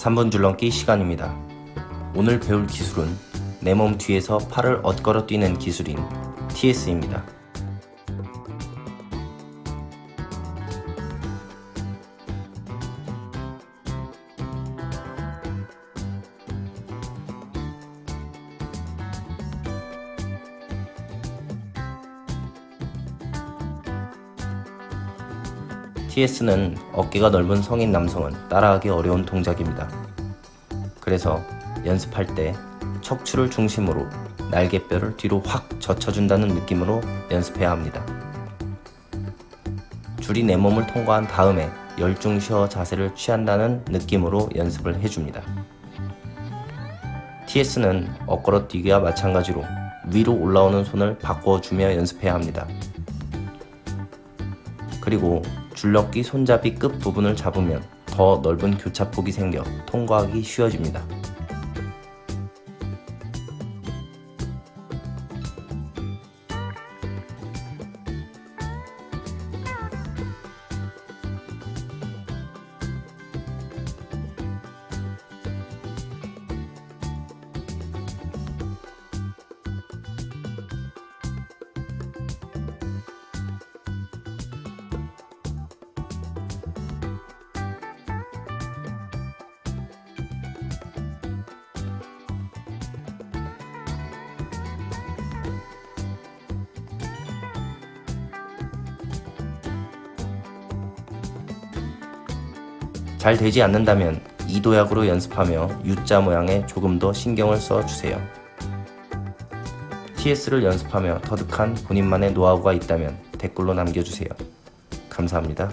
3분 줄넘기 시간입니다. 오늘 배울 기술은 내 몸 뒤에서 팔을 엇걸어 뛰는 기술인 TS입니다. TS는 어깨가 넓은 성인 남성은 따라하기 어려운 동작입니다. 그래서 연습할 때 척추를 중심으로 날개뼈를 뒤로 확 젖혀준다는 느낌으로 연습해야 합니다. 줄이 내 몸을 통과한 다음에 열중 쉬어 자세를 취한다는 느낌으로 연습을 해줍니다. TS는 엇걸어 뛰기와 마찬가지로 위로 올라오는 손을 바꿔주며 연습해야 합니다. 그리고 줄넘기 손잡이 끝 부분을 잡으면 더 넓은 교차폭이 생겨 통과하기 쉬워집니다. 잘 되지 않는다면 이 도약으로 연습하며 U자 모양에 조금 더 신경을 써 주세요. TS를 연습하며 터득한 본인만의 노하우가 있다면 댓글로 남겨주세요. 감사합니다.